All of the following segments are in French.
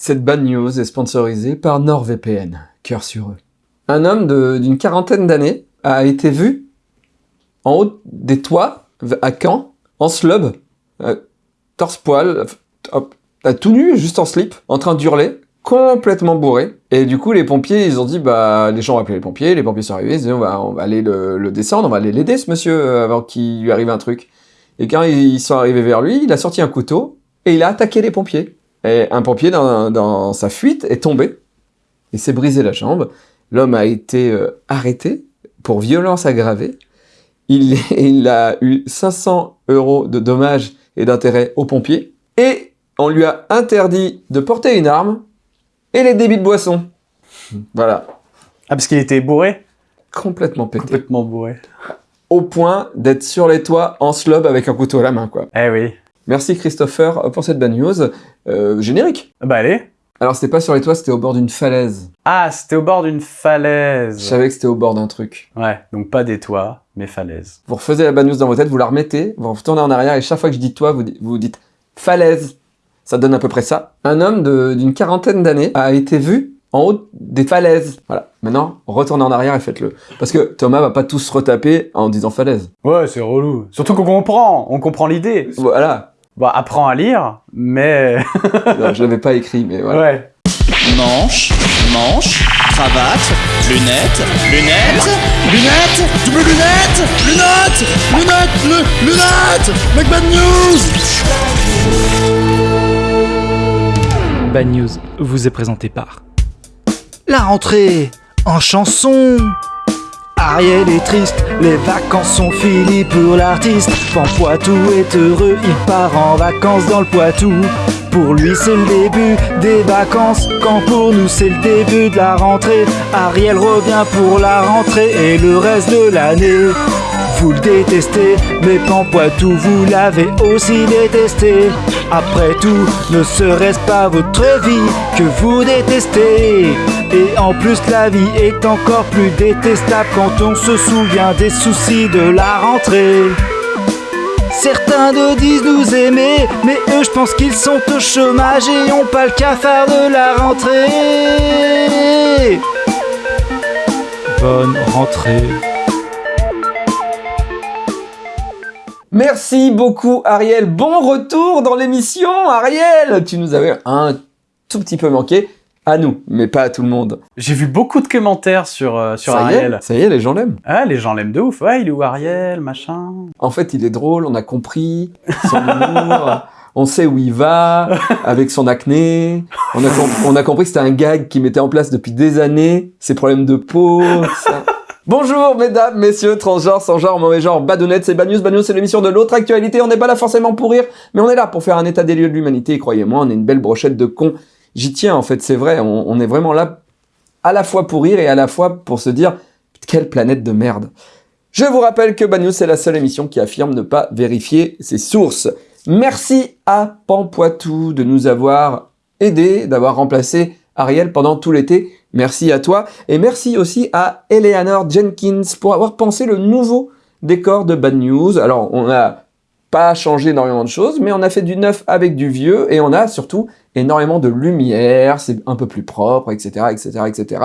Cette bad news est sponsorisée par NordVPN. Cœur sur eux. Un homme d'une quarantaine d'années a été vu en haut des toits à Caen, en slub, euh, torse-poil, à tout nu, juste en slip, en train d'hurler, complètement bourré. Et du coup, les pompiers, ils ont dit, bah, les gens ont appelé les pompiers, les pompiers sont arrivés, ils ont dit, on va, aller le, descendre, on va aller l'aider, ce monsieur, euh, avant qu'il lui arrive un truc. Et quand ils sont arrivés vers lui, il a sorti un couteau, et il a attaqué les pompiers. Et un pompier, dans, dans sa fuite, est tombé, et s'est brisé la jambe. L'homme a été euh, arrêté pour violence aggravée. Il, il a eu 500 euros de dommages et d'intérêts aux pompiers. Et on lui a interdit de porter une arme et les débits de boisson. Voilà. Ah, parce qu'il était bourré? Complètement pété. Complètement bourré. Au point d'être sur les toits en slob avec un couteau à la main, quoi. Eh oui. Merci Christopher pour cette bad news. Euh, générique. Bah allez. Alors c'était pas sur les toits, c'était au bord d'une falaise. Ah, c'était au bord d'une falaise. Je savais que c'était au bord d'un truc. Ouais, donc pas des toits, mais falaise. Vous refaisez la bad news dans vos têtes, vous la remettez, vous retournez en arrière et chaque fois que je dis toit, vous, vous dites falaise. Ça donne à peu près ça. Un homme d'une quarantaine d'années a été vu en haut des falaises. Voilà. Maintenant, retournez en arrière et faites-le. Parce que Thomas va pas tous se retaper en disant falaise. Ouais, c'est relou. Surtout qu'on comprend. On comprend l'idée. Voilà. Bon, apprends à lire, mais... non, je l'avais pas écrit, mais voilà. Ouais. Manche, manche, cravate, lunettes, lunettes, lunettes, double lunettes, lunettes, lunettes, lunettes, Bad News Bad News vous est présenté par La rentrée en chanson Ariel est triste, les vacances sont finies pour l'artiste. Poitou est heureux, il part en vacances dans le Poitou. Pour lui c'est le début des vacances, quand pour nous c'est le début de la rentrée. Ariel revient pour la rentrée et le reste de l'année vous le détestez, mais Pampoitou vous l'avez aussi détesté. Après tout, ne serait-ce pas votre vie que vous détestez? Et en plus la vie est encore plus détestable quand on se souvient des soucis de la rentrée. Certains de disent nous aimer, mais eux je pense qu'ils sont au chômage et ont pas le cafard de la rentrée. Bonne rentrée. Merci beaucoup Ariel, bon retour dans l'émission Ariel Tu nous avais un tout petit peu manqué, à nous, mais pas à tout le monde. J'ai vu beaucoup de commentaires sur, euh, sur Ariel. ça y est, les gens l'aiment. Ah, les gens l'aiment de ouf. Ouais, il est où Ariel, machin En fait, il est drôle, on a compris son humour. on sait où il va, avec son acné. On a, on a compris que c'était un gag qui mettait en place depuis des années, ses problèmes de peau, ça. Bonjour mesdames, messieurs, transgenres, sans genre, mauvais genre, badounettes, c'est Bad News, c'est l'émission de l'autre actualité, on n'est pas là forcément pour rire, mais on est là pour faire un état des lieux de l'humanité, croyez-moi, on est une belle brochette de cons. J'y tiens en fait, c'est vrai, on, est vraiment là à la fois pour rire et à la fois pour se dire quelle planète de merde. Je vous rappelle que Bad c'est la seule émission qui affirme ne pas vérifier ses sources. Merci à Pampoitou de nous avoir aidé, d'avoir remplacé Ariel pendant tout l'été. Merci à toi. Et merci aussi à Eleanor Jenkins pour avoir pensé le nouveau décor de Bad News. Alors, on n'a pas changé énormément de choses, mais on a fait du neuf avec du vieux, et on a surtout énormément de lumière, c'est un peu plus propre, etc., etc., etc.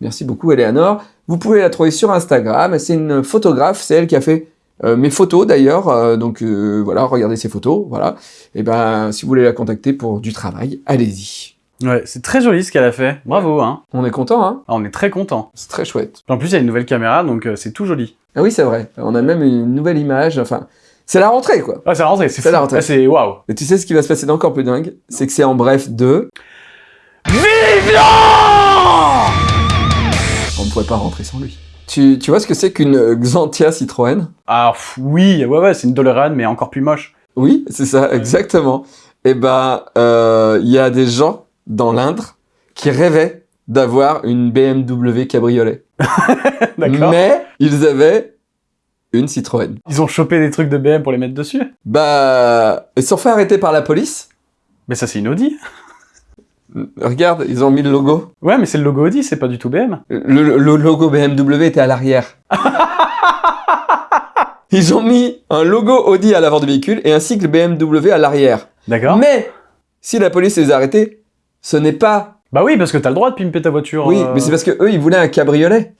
Merci beaucoup, Eleanor. Vous pouvez la trouver sur Instagram. C'est une photographe, c'est elle qui a fait euh, mes photos d'ailleurs, euh, donc euh, voilà, regardez ses photos, voilà. Et ben, si vous voulez la contacter pour du travail, allez-y. Ouais, c'est très joli ce qu'elle a fait. Bravo, hein. On est content, hein. Ah, on est très content. C'est très chouette. En plus, il y a une nouvelle caméra, donc euh, c'est tout joli. Ah oui, c'est vrai. On a même une nouvelle image. Enfin, c'est la rentrée, quoi. Ah, c'est la rentrée, c'est la rentrée. Ah, c'est waouh. Et tu sais ce qui va se passer d'encore plus dingue? C'est que c'est en bref de... Vivian On ne pourrait pas rentrer sans lui. Tu, tu vois ce que c'est qu'une Xantia Citroën? Ah oui, ouais, ouais, c'est une DeLorean, mais encore plus moche. Oui, c'est ça, exactement. Et eh ben, euh, il y a des gens dans l'Indre qui rêvaient d'avoir une BMW cabriolet. Mais ils avaient une Citroën. Ils ont chopé des trucs de BM pour les mettre dessus Bah, ils se sont fait arrêter par la police. Mais ça c'est une Audi. Regarde, ils ont mis le logo. Ouais, mais c'est le logo Audi, c'est pas du tout BM. Le, le logo BMW était à l'arrière. ils ont mis un logo Audi à l'avant du véhicule et un cycle BMW à l'arrière. D'accord. Mais, si la police les a arrêtés, Ce n'est pas. Bah oui, parce que t'as le droit de pimper ta voiture. Oui, euh. mais c'est parce que eux, ils voulaient un cabriolet.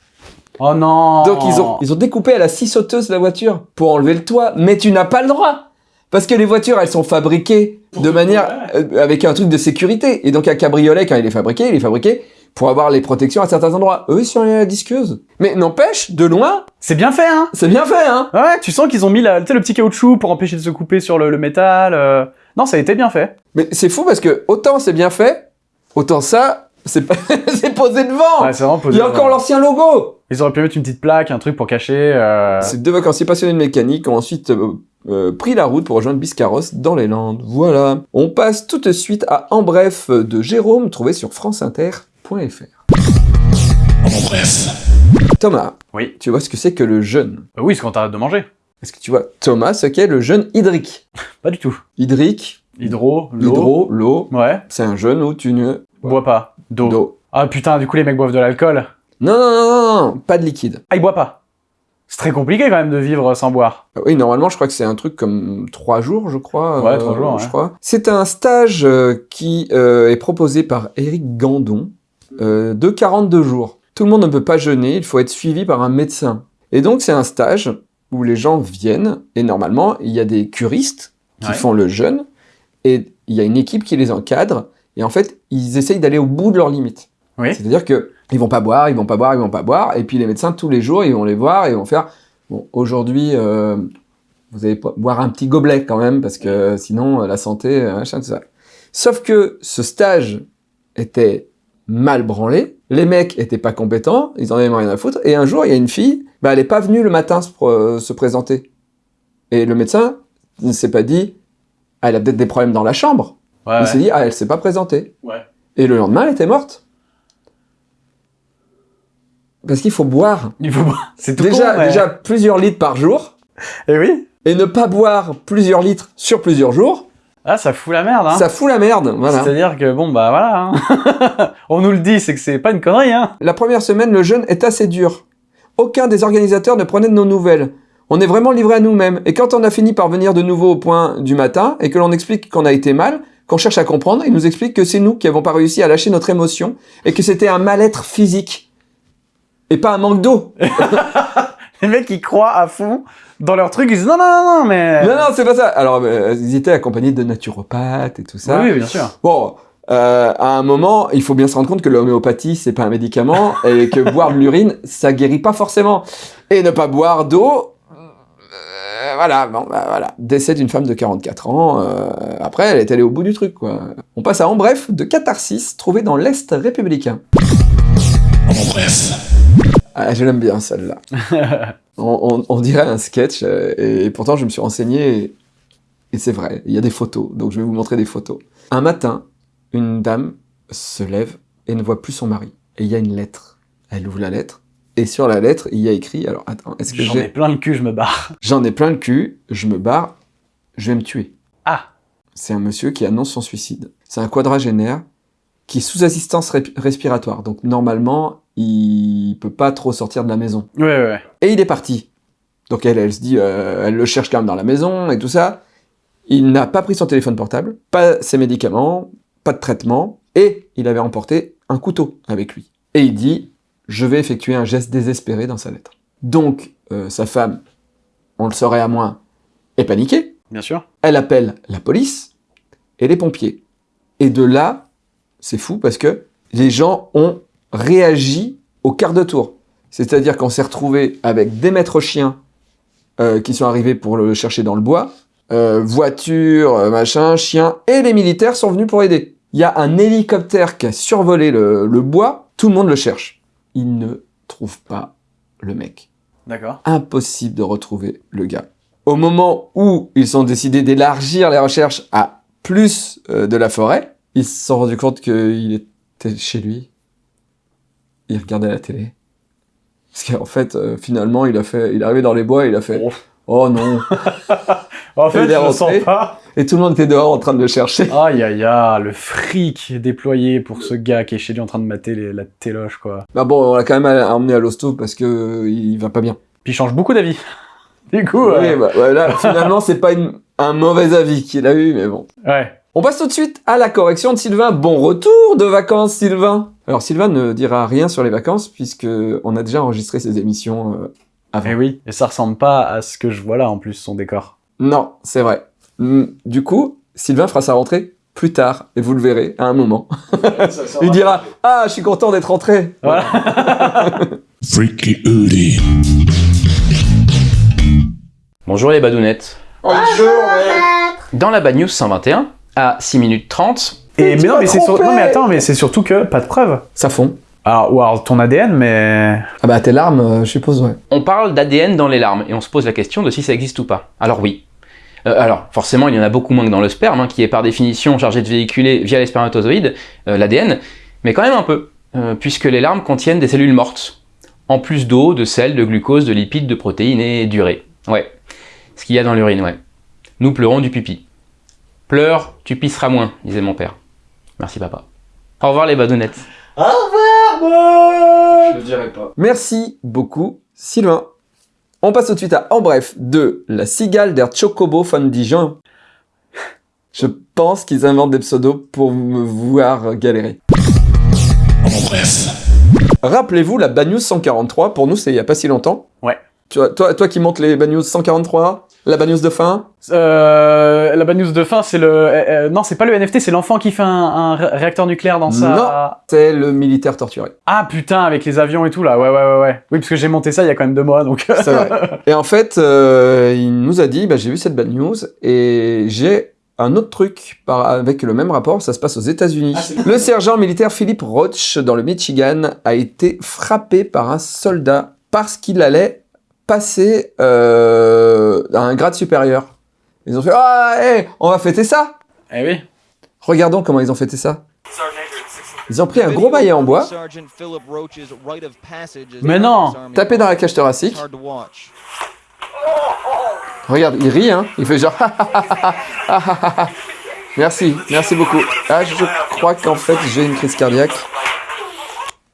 Oh non Donc ils ont, ils ont découpé à la scie sauteuse la voiture pour enlever le toit. Mais tu n'as pas le droit Parce que les voitures, elles sont fabriquées de manière... euh, avec un truc de sécurité. Et donc un cabriolet, quand il est fabriqué, il est fabriqué pour avoir les protections à certains endroits. Eux, ils sont allés à la disqueuse. Mais n'empêche, de loin, C'est bien fait, hein c'est bien fait, hein Ouais, tu sens qu'ils ont mis la, le petit caoutchouc pour empêcher de se couper sur le, le métal. euh. Non, ça a été bien fait. Mais c'est fou parce que autant c'est bien fait, autant ça, c'est pas... c'est posé devant Ouais, c'est vraiment Il posé. y a encore l'ancien logo Ils auraient pu mettre une petite plaque, un truc pour cacher. euh. Ces deux vacanciers passionnés de mécanique ont ensuite euh, euh, pris la route pour rejoindre Biscarrosse dans les Landes. Voilà. On passe tout de suite à En bref de Jérôme, trouvé sur franceinter.fr. En bref. Thomas, Oui. tu vois ce que c'est que le jeûne? Bah oui, c'est quand t'arrêtes de manger. Est-ce que tu vois, Thomas, ce qu'est le jeûne hydrique? Pas du tout. Hydrique, Hydro, l'eau. hydro, l'eau, Ouais. c'est un jeûne où tu ne... Bois pas. D'eau. Ah putain, du coup, les mecs boivent de l'alcool. Non, non, non, non, non, pas de liquide. Ah, ils boivent pas. C'est très compliqué quand même de vivre sans boire. Ah Oui, normalement, je crois que c'est un truc comme trois jours, je crois. Ouais, trois jours, Je ouais. crois. C'est un stage euh, qui euh, est proposé par Eric Gandon euh, de 42 jours. Tout le monde ne peut pas jeûner, il faut être suivi par un médecin. Et donc, c'est un stage où les gens viennent, et normalement, il y a des curistes qui Ouais. font le jeûne, et il y a une équipe qui les encadre, et en fait, ils essayent d'aller au bout de leurs limites. Oui. C'est-à-dire que ils vont pas boire, ils vont pas boire, ils vont pas boire, et puis les médecins tous les jours ils vont les voir et ils vont faire bon aujourd'hui euh, vous allez boire un petit gobelet quand même parce que sinon euh, la santé euh, machin tout ça. Sauf que ce stage était mal branlé, les mecs étaient pas compétents, ils en avaient rien à foutre, et un jour il y a une fille, bah elle est pas venue le matin se, se présenter, et le médecin ne s'est pas dit ah, elle a peut-être des problèmes dans la chambre, Ouais, il s'est dit ah elle s'est pas présentée. Ouais. Et le lendemain, elle était morte. Parce qu'il faut boire. Il faut boire. C'est tout Déjà, con, mais- déjà plusieurs litres par jour. Eh oui. Et ne pas boire plusieurs litres sur plusieurs jours, Ah, ça fout la merde, hein. ça fout la merde. Voilà. C'est-à-dire que bon, bah voilà. hein. On nous le dit, c'est que c'est pas une connerie, hein. La première semaine, le jeûne est assez dur. Aucun des organisateurs ne prenait de nos nouvelles. On est vraiment livré à nous-mêmes. Et quand on a fini par venir de nouveau au point du matin et que l'on explique qu'on a été mal, qu'on cherche à comprendre, ils nous expliquent que c'est nous qui avons pas réussi à lâcher notre émotion et que c'était un mal-être physique. Et pas un manque d'eau. Les mecs, ils croient à fond dans leur truc, ils disent non, non, non, non, mais. Non, non, c'est pas ça. Alors, euh, ils étaient accompagnés de naturopathes et tout ça. Oui, oui, bien sûr. Bon, euh, à un moment, il faut bien se rendre compte que l'homéopathie, c'est pas un médicament et que boire de l'urine, ça guérit pas forcément. Et ne pas boire d'eau, voilà, bon, bah, voilà. Décès d'une femme de 44 ans. euh, après, elle est allée au bout du truc, quoi. On passe à En bref de Catharsis, trouvé dans l'Est républicain. En bref. Ah, je l'aime bien, celle-là. on, on- on dirait un sketch, euh, et, pourtant je me suis renseigné, et, et c'est vrai, il y a des photos, donc je vais vous montrer des photos. Un matin, une dame se lève et ne voit plus son mari. Et il y a une lettre. Elle ouvre la lettre, et sur la lettre, il y a écrit, alors attends, est-ce que J'en ai plein le cul, je me barre. J'en ai plein le cul, je me barre, je vais me tuer. Ah. C'est un monsieur qui annonce son suicide. C'est un quadragénaire qui est sous assistance respiratoire, donc normalement, il peut pas trop sortir de la maison. Ouais, ouais, ouais. Et il est parti. Donc elle, elle se dit, euh, elle le cherche quand même dans la maison et tout ça. Il n'a pas pris son téléphone portable, pas ses médicaments, pas de traitement, et il avait emporté un couteau avec lui. Et il dit, je vais effectuer un geste désespéré dans sa lettre. Donc, euh, sa femme, on le saurait à moins, est paniquée. Bien sûr. Elle appelle la police et les pompiers. Et de là, c'est fou parce que les gens ont réagi au quart de tour. C'est-à-dire qu'on s'est retrouvé avec des maîtres chiens euh, qui sont arrivés pour le chercher dans le bois, euh, voitures, euh, machin, chiens, et les militaires sont venus pour aider. Il y a un hélicoptère qui a survolé le, le bois, tout le monde le cherche. Ils ne trouvent pas le mec D'accord. impossible de retrouver le gars. Au moment où ils ont décidé d'élargir les recherches à plus euh, de la forêt, ils se sont rendus compte qu'il était chez lui. Il regardait la télé. Parce qu'en fait, euh, finalement, il a fait, il est arrivé dans les bois et il a fait. Oh non En fait, Il est je le sens rentré. pas. Et tout le monde était dehors en train de le chercher. Aïe, aïe, aïe, le fric déployé pour ce gars qui est chez lui en train de mater les- la téloche, quoi. Bah bon, on l'a quand même emmené à l'hosto parce que euh, il va pas bien. Puis il change beaucoup d'avis. Du coup, Oui, euh, bah, ouais, là, finalement, c'est pas une- un mauvais avis qu'il a eu, mais bon. ouais. On passe tout de suite à la correction de Sylvain. Bon retour de vacances, Sylvain Alors, Sylvain ne dira rien sur les vacances, puisque on a déjà enregistré ses émissions euh, avant. Eh oui, et ça ressemble pas à ce que je vois là en plus, son décor. Non, c'est vrai. Hmm, Du coup, Sylvain fera sa rentrée plus tard, et vous le verrez, à un moment. Il dira « Ah, je suis content d'être rentré Voilà. Freaky. Bonjour les badounettes. Dans la Bad News 121, à 6 minutes 30, Et mais non, mais c'est sur- trompé non, mais attends, mais c'est surtout que pas de preuves. » Ça fond. Alors, ou alors ton ADN, mais Ah bah, tes larmes, euh, je suppose, ouais. on parle d'ADN dans les larmes et on se pose la question de si ça existe ou pas. Alors oui. Euh, alors, forcément, il y en a beaucoup moins que dans le sperme, hein, qui est par définition chargé de véhiculer via les spermatozoïdes euh, l'ADN, mais quand même un peu, euh, puisque les larmes contiennent des cellules mortes, en plus d'eau, de sel, de glucose, de lipides, de protéines et d'urée. Ouais, ce qu'il y a dans l'urine, ouais. Nous pleurons du pipi. Pleure, tu pisseras moins, disait mon père. Merci papa. Au revoir les badounettes. Je le dirais pas. Merci beaucoup, Sylvain. On passe tout de suite à En bref de La cigale der Chocobo von Dijon. Je pense qu'ils inventent des pseudos pour me voir galérer. En bref. Rappelez-vous la Bad News 143, pour nous c'est il y a pas si longtemps? Ouais. Tu vois, toi, toi qui montes les Bad News 143, la Bad News de fin, Euh, la bad news de fin, c'est le. euh, euh, non, c'est pas le NFT, c'est l'enfant qui fait un, un ré- réacteur nucléaire dans sa. c'est le militaire torturé. Ah putain, avec les avions et tout là, ouais, ouais, ouais, ouais. Oui, parce que j'ai monté ça il y a quand même deux mois donc. C'est vrai. Et en fait, euh, il nous a dit, bah, j'ai vu cette Bad News et j'ai un autre truc par, avec le même rapport, ça se passe aux États-Unis. le sergent militaire Philip Roach, dans le Michigan, a été frappé par un soldat parce qu'il allait passer euh, à un grade supérieur. Ils ont fait Ah, hé, on va fêter ça eh oui. Regardons comment ils ont fêté ça. Ils ont pris un gros maillet en bois, Mais non tapé dans la cage thoracique. Regarde, il rit, hein. Il fait genre. merci, merci beaucoup. Ah, je crois qu'en fait, j'ai une crise cardiaque.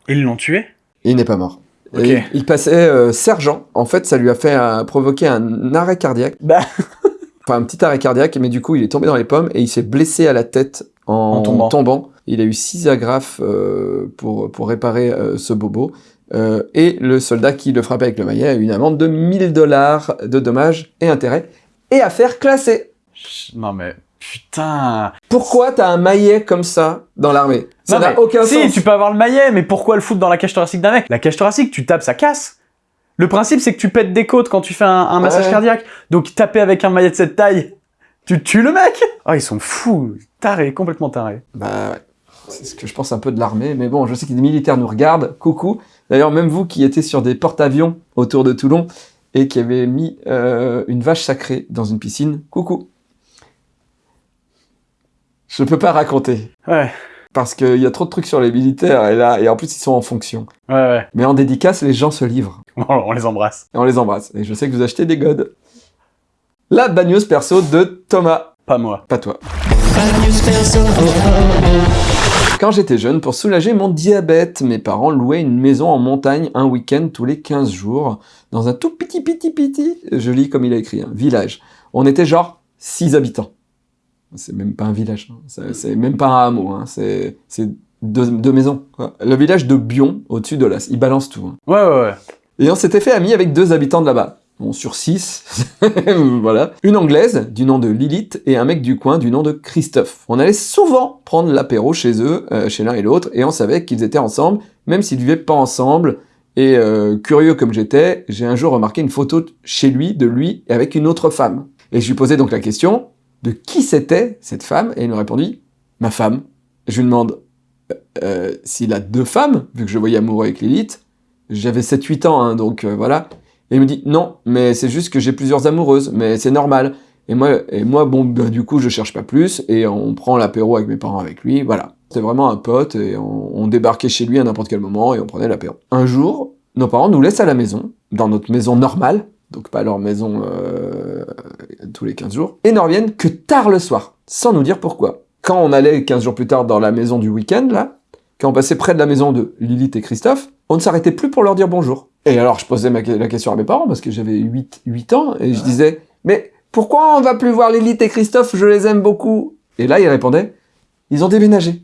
Ils l'ont tué? Il n'est pas mort. Et il passait euh, sergent. En fait, ça lui a fait euh, provoquer un arrêt cardiaque. Bah. Enfin, un petit arrêt cardiaque, mais du coup, il est tombé dans les pommes et il s'est blessé à la tête en, En tombant. Il a eu six agrafes euh, pour, pour réparer ce bobo. Et le soldat qui le frappait avec le maillet a eu une amende de 1000 dollars de dommages et intérêts et affaire classée. Ch- Non mais. Putain Pourquoi t'as un maillet comme ça dans l'armée? Ça n'a aucun si, sens. tu peux avoir le maillet, mais pourquoi le foutre dans la cage thoracique d'un mec? La cage thoracique, tu tapes, ça casse. Le principe, c'est que tu pètes des côtes quand tu fais un, un massage Ouais. cardiaque. Donc taper avec un maillet de cette taille, tu tues le mec Oh, ils sont fous Tarés, complètement tarés. Bah ouais. C'est ce que je pense un peu de l'armée, mais bon, je sais que des militaires nous regardent. Coucou. D'ailleurs, même vous qui étiez sur des porte-avions autour de Toulon et qui avez mis euh, une vache sacrée dans une piscine, coucou. Je peux pas raconter. Ouais, Parce qu'il y a trop de trucs sur les militaires et là, et en plus ils sont en fonction. ouais, ouais. Mais en dédicace, les gens se livrent. On les embrasse. Et on les embrasse. Et je sais que vous achetez des godes. La bagneuse perso de Thomas. Pas moi. Pas toi. Quand j'étais jeune, pour soulager mon diabète, mes parents louaient une maison en montagne un week-end tous les 15 jours, dans un tout petit, petit, petit, je lis comme il a écrit, un village. On était genre 6 habitants. C'est même pas un village, hein. C'est- même pas un hameau, hein. c'est deux, deux maisons. quoi. Le village de Bion, au-dessus de l'As, il balance tout. hein. Ouais, ouais, ouais. Et on s'était fait amis avec deux habitants de là-bas. Bon, sur six, voilà. Une anglaise, du nom de Lilith, et un mec du coin, du nom de Christophe. On allait souvent prendre l'apéro chez eux, euh, chez l'un et l'autre, et on savait qu'ils étaient ensemble, même s'ils vivaient pas ensemble. Et euh, curieux comme j'étais, j'ai un jour remarqué une photo chez lui, de lui, avec une autre femme. Et je lui posais donc la question de qui c'était cette femme, et il me répondit ma femme. Je lui demande euh, s'il a deux femmes, vu que je voyais amoureux avec Lilith. J'avais 7-8 ans, hein, donc euh, voilà. Et il me dit non, mais c'est juste que j'ai plusieurs amoureuses, mais c'est normal. Et moi, et moi bon, bah, du coup, je cherche pas plus, et on prend l'apéro avec mes parents avec lui, voilà. C'était vraiment un pote, et on, on débarquait chez lui à n'importe quel moment, et on prenait l'apéro. Un jour, nos parents nous laissent à la maison, dans notre maison normale, donc pas leur maison euh, tous les 15 jours, et ne reviennent que tard le soir, sans nous dire pourquoi. Quand on allait 15 jours plus tard dans la maison du week-end, là, quand on passait près de la maison de Lilith et Christophe, on ne s'arrêtait plus pour leur dire bonjour. Et alors, je posais ma- la question à mes parents, parce que j'avais 8, 8 ans, et je disais, mais pourquoi on va plus voir Lilith et Christophe? Je les aime beaucoup. Et là, il répondait, ils ont déménagé.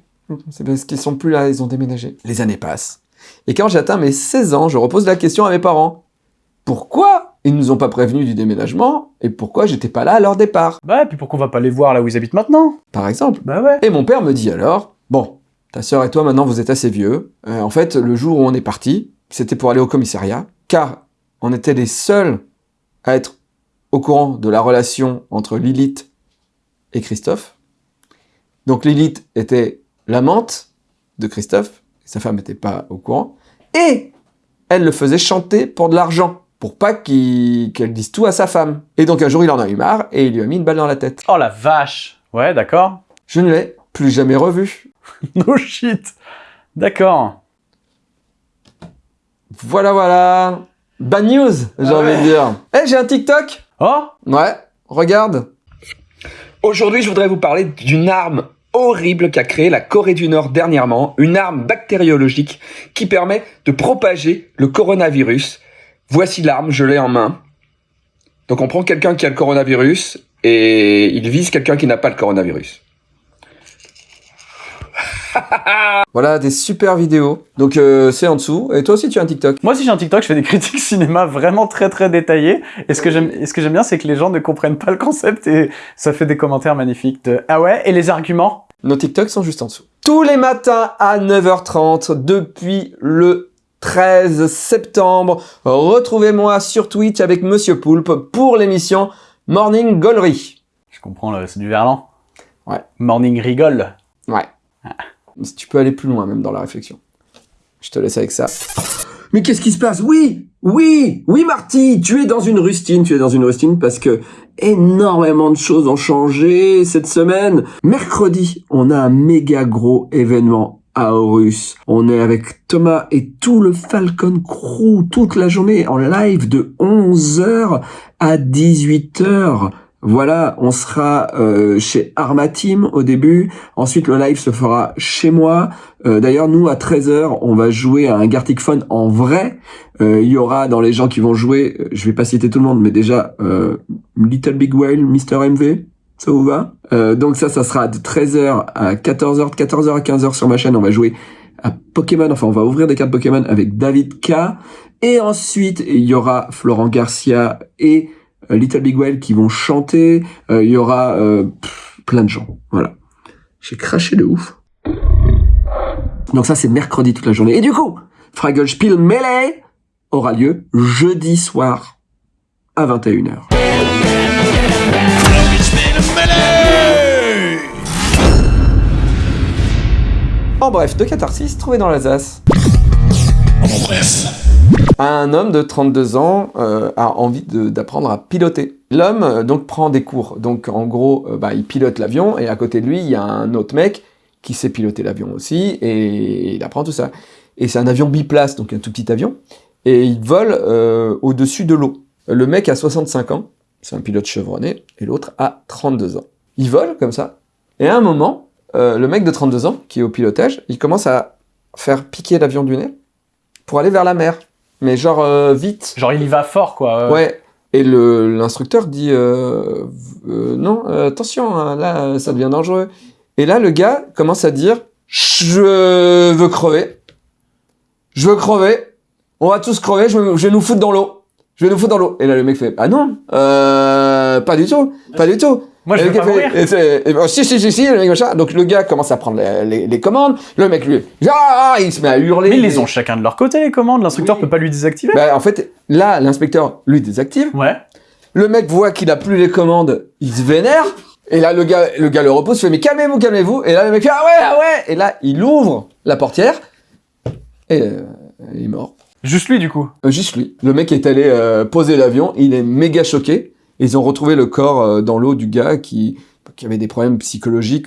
C'est parce qu'ils sont plus là, ils ont déménagé. Les années passent. Et quand j'atteins mes 16 ans, je repose la question à mes parents. Pourquoi ils nous ont pas prévenus du déménagement et pourquoi j'étais pas là à leur départ, Bah, et puis pourquoi on va pas les voir là où ils habitent maintenant? Par exemple Bah ouais. Et mon père me dit alors, bon, ta sœur et toi maintenant vous êtes assez vieux. Euh, en fait, le jour où on est parti, c'était pour aller au commissariat, car on était les seuls à être au courant de la relation entre Lilith et Christophe. Donc Lilith était l'amante de Christophe, sa femme n'était pas au courant, et elle le faisait chanter pour de l'argent, pour pas qu'elle dise tout à sa femme. Et donc un jour il en a eu marre et il lui a mis une balle dans la tête. Oh la vache Ouais, d'accord. Je ne l'ai plus jamais revu. No shit D'accord. Voilà, voilà. Bad news, j'ai Ah envie de dire. Eh, j'ai un TikTok Oh Ouais, regarde. Aujourd'hui, je voudrais vous parler d'une arme horrible qu'a créée la Corée du Nord dernièrement, une arme bactériologique qui permet de propager le coronavirus. Voici l'arme, je l'ai en main. Donc on prend quelqu'un qui a le coronavirus et il vise quelqu'un qui n'a pas le coronavirus. voilà, des super vidéos. Donc euh, c'est en dessous. Et toi aussi tu as un TikTok Moi, si j'ai un TikTok, je fais des critiques cinéma vraiment très très détaillées. Et ce que j'aime, et ce que j'aime bien, c'est que les gens ne comprennent pas le concept et ça fait des commentaires magnifiques de Ah ouais Et les arguments? Nos TikToks sont juste en dessous. Tous les matins à 9h30 depuis le 13 septembre, retrouvez-moi sur Twitch avec Monsieur Poulpe pour l'émission Morning Gollery. Je comprends, c'est du verlan. Ouais. Morning rigole. Ouais. Si tu peux aller plus loin même dans la réflexion. Je te laisse avec ça. Mais qu'est-ce qui se passe? Oui, oui, oui Marty, tu es dans une rustine, tu es dans une rustine parce que énormément de choses ont changé cette semaine. Mercredi, on a un méga gros événement à Horus. On est avec Thomas et tout le Falcon Crew toute la journée en live de 11h à 18h. Voilà, on sera euh, chez Arma Team au début. Ensuite, le live se fera chez moi. Euh, D'ailleurs, nous, à 13h, on va jouer à un Gartic Fun en vrai. Euh, Il y aura dans les gens qui vont jouer, euh, je vais pas citer tout le monde, mais déjà, euh, Little Big Whale, Mr. MV, ça vous va? Euh, Donc ça, ça sera de 13h à 14h, de 14h à 15h sur ma chaîne. On va jouer à Pokémon, enfin, on va ouvrir des cartes Pokémon avec David K. Et ensuite, il y aura Florent Garcia et euh, Little Big Whale qui vont chanter. Euh, Il y aura euh, plein de gens. Voilà. J'ai craché de ouf. Donc ça, c'est mercredi toute la journée. Et du coup, Fraggle Spiel Melee aura lieu jeudi soir à 21h. En bref, de catharsis trouvé dans l'Alsace. En bref. Un homme de 32 ans euh, a envie d'apprendre à piloter. L'homme euh, donc prend des cours. Donc en gros, euh, bah, il pilote l'avion et à côté de lui, il y a un autre mec qui sait piloter l'avion aussi et il apprend tout ça. Et c'est un avion biplace, donc un tout petit avion. Et il vole au-dessus de l'eau. Le mec a 65 ans, c'est un pilote chevronné, et l'autre a 32 ans. Il vole comme ça. Et à un moment, euh, le mec de 32 ans, qui est au pilotage, il commence à faire piquer l'avion du nez pour aller vers la mer. Mais genre euh, vite. Genre, il y va fort, quoi. Ouais. Et le l'instructeur dit euh, non, attention, hein, là ça devient dangereux. Et là le gars commence à dire je veux crever, je veux crever, on va tous crever, je, je vais nous foutre dans l'eau, je vais nous foutre dans l'eau. Et là le mec fait ah non, euh, pas du tout, pas du tout. Moi, je Et veux le pas fait- mourir. et c'est- et ben, si si si si le mec machin. Donc le gars commence à prendre les, les- les commandes, le mec lui ah, il se met à hurler. Mais ils les ont chacun de leur côté, les commandes. L'instructeur Oui. peut pas lui désactiver. Bah, en fait là l'inspecteur lui désactive. Ouais. Le mec voit qu'il a plus les commandes, il se vénère. Et là, le gars, le gars le repose, fait, mais calmez-vous, calmez-vous. Et là, le mec fait, ah ouais, ah ouais. Et là, il ouvre la portière. Et euh, il est mort. Juste lui, du coup. Euh, juste lui. Le mec est allé euh, poser l'avion. Il est méga choqué. Et ils ont retrouvé le corps euh, dans l'eau du gars qui, qui avait des problèmes psychologiques,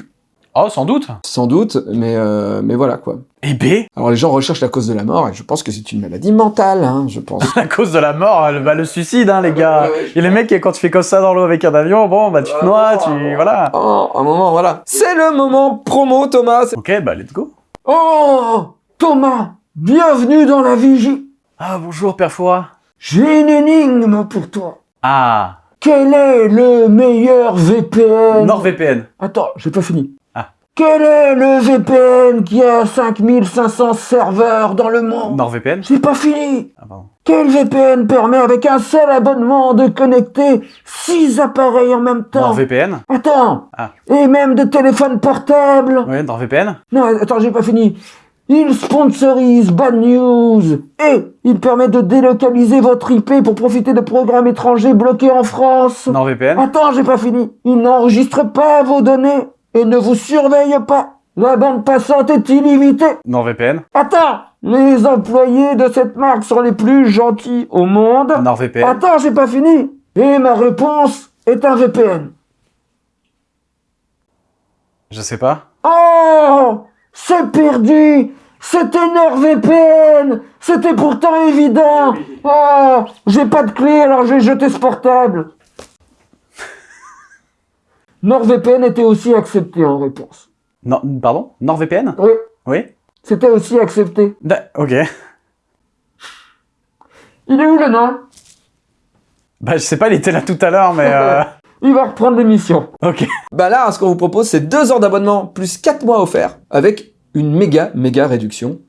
Oh, sans doute. sans doute. Mais, mais voilà, quoi. Et B, Alors, les gens recherchent la cause de la mort. Et je pense que c'est une maladie mentale, hein, je pense. à cause de la mort, le, bah, le suicide, hein, les gars. Et les mecs, quand tu fais comme ça dans l'eau avec un avion, bon, bah, tu te noies, tu. Voilà. Oh, un moment, voilà. C'est le moment promo, Thomas. Ok, bah, let's go. Oh, Thomas, bienvenue dans la vigie. Ah, bonjour, Père Fouras. J'ai une énigme pour toi. Ah, Quel est le meilleur VPN NordVPN. Attends, j'ai pas fini. Ah. Quel est le VPN qui a 5500 serveurs dans le monde? NordVPN J'ai pas fini. Ah, pardon. Quel VPN permet avec un seul abonnement de connecter 6 appareils en même temps? NordVPN Attends. Ah. Et même de téléphones portables? Ouais, NordVPN Non, attends, j'ai pas fini. Il sponsorise Bad News et il permet de délocaliser votre IP pour profiter de programmes étrangers bloqués en France. NordVPN Attends, j'ai pas fini. Il n'enregistre pas vos données et ne vous surveille pas. La bande passante est illimitée. NordVPN Attends, les employés de cette marque sont les plus gentils au monde. NordVPN Attends, j'ai pas fini. Et ma réponse est un VPN. Je sais pas. Oh C'est perdu. C'était NordVPN C'était pourtant évident. Oh J'ai pas de clé, alors j'ai jeté ce portable NordVPN était aussi accepté en réponse. Non, pardon? NordVPN Oui, Oui? C'était aussi accepté. Da- Ok. Il est où le nom. Bah, je sais pas, il était là tout à l'heure, mais euh... Il va reprendre l'émission. Ok. Bah là, ce qu'on vous propose, c'est 2 heures d'abonnement plus 4 mois offerts avec une méga, méga réduction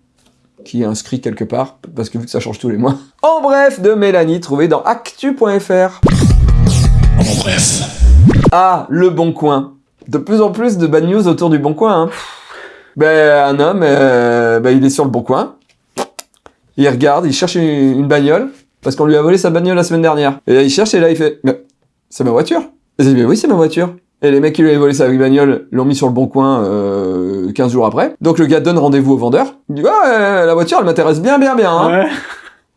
qui est inscrite quelque part, parce que vu que ça change tous les mois. En bref, de Mélanie, trouvé dans actu.fr. En bref. Ah, le Bon Coin. De plus en plus de bad news autour du Bon Coin. Hein. Ben, un homme, euh, ben, il est sur le Bon Coin. Il regarde, il cherche une, une bagnole, parce qu'on lui a volé sa bagnole la semaine dernière. Et là, il cherche, et là, il fait, mais c'est ma voiture. Et il dit, mais oui, c'est ma voiture. Et les mecs qui lui avaient volé sa bagnole l'ont mis sur le Bon Coin euh, 15 jours après. Donc le gars donne rendez-vous au vendeur. Il dit, ouais, euh, la voiture, elle m'intéresse bien, bien, bien. Hein. Ouais.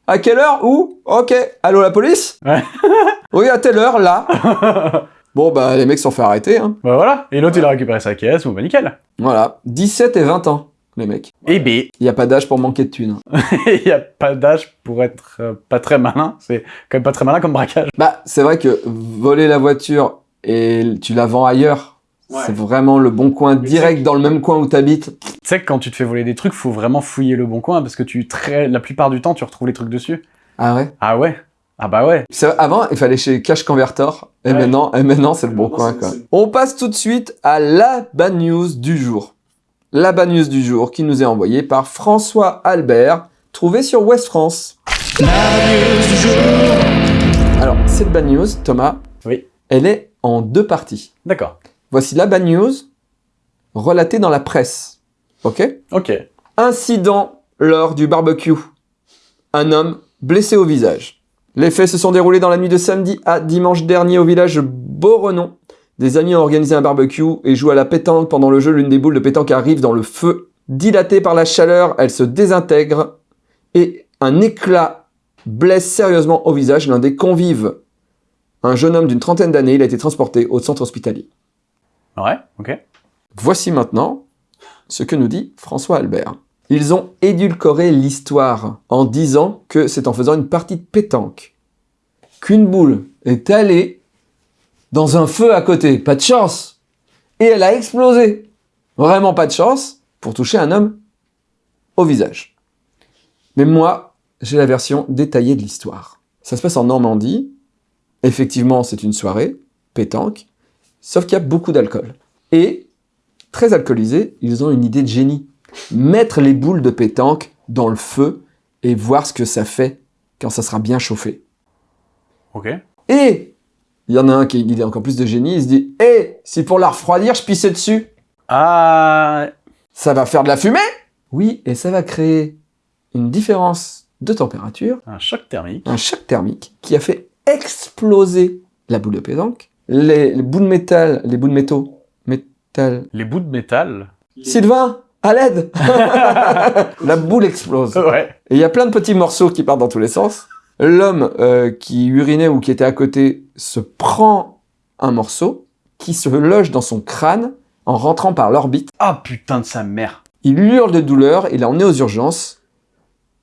À quelle heure Où Ok. Allô, la police? Ouais. Oui, à telle heure, là. bon, bah, les mecs se sont fait arrêter, hein. Bah voilà. Et l'autre, il a récupéré sa caisse, bon bah nickel. Voilà. 17 et 20 ans, les mecs. Et B. Il n'y a pas d'âge pour manquer de thunes. Il y a pas d'âge pour être euh, pas très malin. C'est quand même pas très malin comme braquage. Bah, c'est vrai que voler la voiture et tu la vends ailleurs, Ouais. c'est vraiment le bon coin direct dans le même coin où t'habites. Tu sais que quand tu te fais voler des trucs, faut vraiment fouiller le bon coin parce que tu très la plupart du temps, tu retrouves les trucs dessus. Ah ouais? Ah ouais. Ah bah ouais. Avant, il fallait chez Cash Converter, et Ouais. maintenant, et maintenant c'est le bon coin. Quoi. On passe tout de suite à la bad news du jour. La bad news du jour qui nous est envoyée par François Albert, trouvé sur West France. Alors, cette bad news, Thomas, Oui. elle est en deux parties. D'accord. Voici la bad news relatée dans la presse. Ok? Ok. Incident lors du barbecue. Un homme blessé au visage. Les faits se sont déroulés dans la nuit de samedi à dimanche dernier au village Beaurenon. Des amis ont organisé un barbecue et jouent à la pétanque pendant le jeu. L'une des boules de pétanque arrive dans le feu. Dilatée par la chaleur, elle se désintègre et un éclat blesse sérieusement au visage l'un des convives. Un jeune homme d'une trentaine d'années, il a été transporté au centre hospitalier. Ouais. Ok. Voici maintenant ce que nous dit François Albert. Ils ont édulcoré l'histoire en disant que c'est en faisant une partie de pétanque qu'une boule est allée dans un feu à côté. Pas de chance. Et elle a explosé. Vraiment pas de chance pour toucher un homme au visage. Mais moi, j'ai la version détaillée de l'histoire. Ça se passe en Normandie. Effectivement, c'est une soirée, pétanque, sauf qu'il y a beaucoup d'alcool. Et très alcoolisés, ils ont une idée de génie. Mettre les boules de pétanque dans le feu et voir ce que ça fait quand ça sera bien chauffé. Ok. Et il y en a un qui a une idée encore plus de génie, il se dit Eh, si pour la refroidir, je pissais dessus, Ah. ça va faire de la fumée? Oui, et ça va créer une différence de température, Un choc thermique. un choc thermique qui a fait exploser la boule de pétanque. Les, les bouts de métal, les bouts de métaux, métal, Les bouts de métal. Sylvain, à l'aide La boule explose. Ouais. Et il y a plein de petits morceaux qui partent dans tous les sens. L'homme euh, qui urinait ou qui était à côté se prend un morceau qui se loge dans son crâne en rentrant par l'orbite. Ah putain de sa mère. Il hurle de douleur, il est emmené aux urgences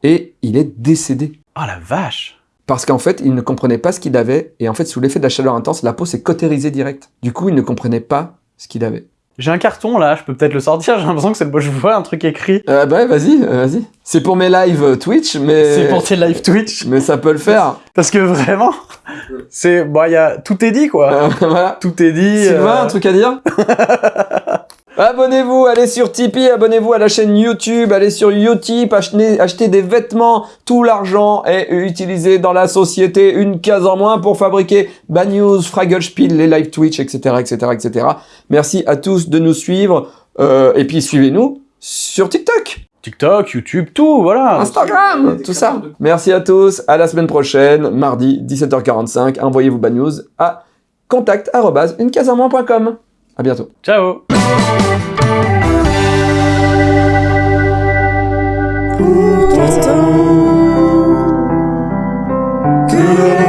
et il est décédé. Ah la vache. Parce qu'en fait, il ne comprenait pas ce qu'il avait et en fait, sous l'effet de la chaleur intense, la peau s'est cautérisée direct. Du coup, il ne comprenait pas ce qu'il avait. J'ai un carton là, je peux peut-être le sortir, j'ai l'impression que c'est le je vois un truc écrit. Euh, bah, vas-y, euh, vas-y. C'est pour mes lives Twitch, mais C'est pour tes live Twitch. mais ça peut le faire. Parce que vraiment, c'est, bon, il y a, tout est dit, quoi. Euh, voilà. Tout est dit. Sylvain, euh, un truc à dire? Abonnez-vous, allez sur Tipeee, abonnez-vous à la chaîne YouTube, allez sur Utip, achetez, achetez des vêtements, tout l'argent est utilisé dans la société, une case en moins pour fabriquer Bad News, Fraggle Spiel, les live Twitch, etc., etc., etc. Merci à tous de nous suivre, euh, et puis suivez-nous sur TikTok, TikTok, YouTube, tout, voilà. Instagram, tout ça. Merci à tous, à la semaine prochaine, mardi, 17h45, envoyez-vous Bad News à contact. À bientôt. Ciao. Pourtant, que